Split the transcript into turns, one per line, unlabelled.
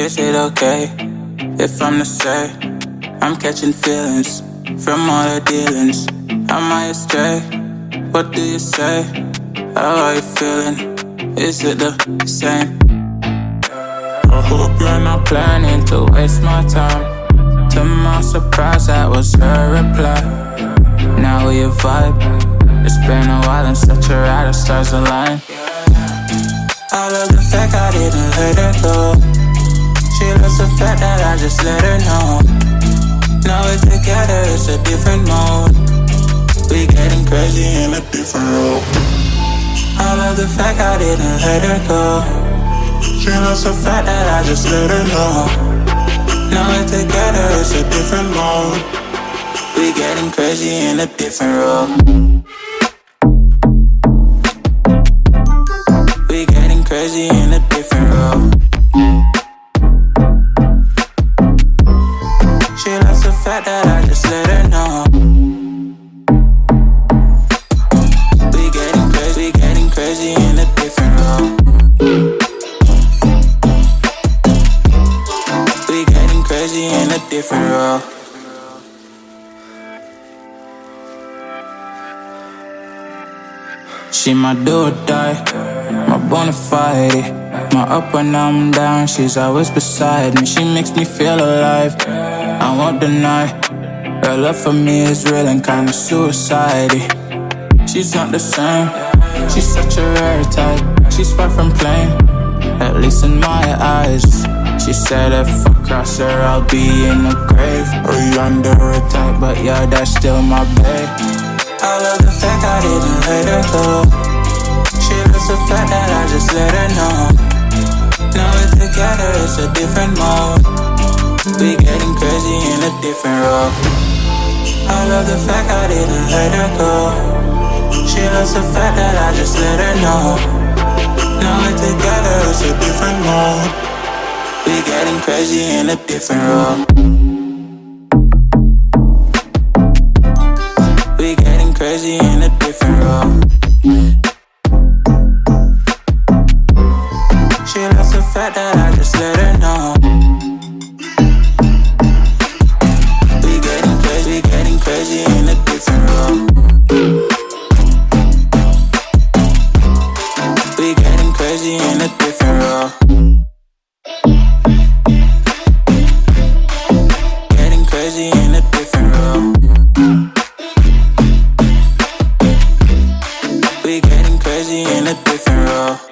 Is it okay if I'm the same? I'm catching feelings from all the dealings? Am I astray? What do you say? How are you feeling? Is it the same? I hope you're not planning to waste my time. To my surprise, that was her reply. Now we vibe. It's been a while and such a ride, the stars align. I love the fact I didn't let her go. She loves the fact that I just let her know. Now we're together, it's a different mode. We getting crazy in a different role. I love the fact I didn't let her go. She loves the fact that I just let her know. Now we're together, it's a different mode. We getting crazy in a different role. We getting crazy in a different role. Fact that I just let her know. We getting crazy, getting crazy in a different role. We getting crazy in a different role. She my do or die, my bona fide. My up when I'm down, she's always beside me. She makes me feel alive. I won't deny Her love for me is real and kinda suicide She's not the same. She's such a rare type. She's far from plain At least in my eyes. She said if I cross her I'll be in the grave. Or under a type But yeah, that's still my babe. I love the fact I didn't let her go. She loves the fact that I just let her know. Now we're together, it's a different mode we getting crazy in a different role. I love the fact I didn't let her go. She loves the fact that I just let her know. Now we're together, it's a different mode. We getting crazy in a different role. We getting crazy in a different role. She loves the fact that I just let her know. crazy in a different role Getting crazy in a different role We getting crazy in a different role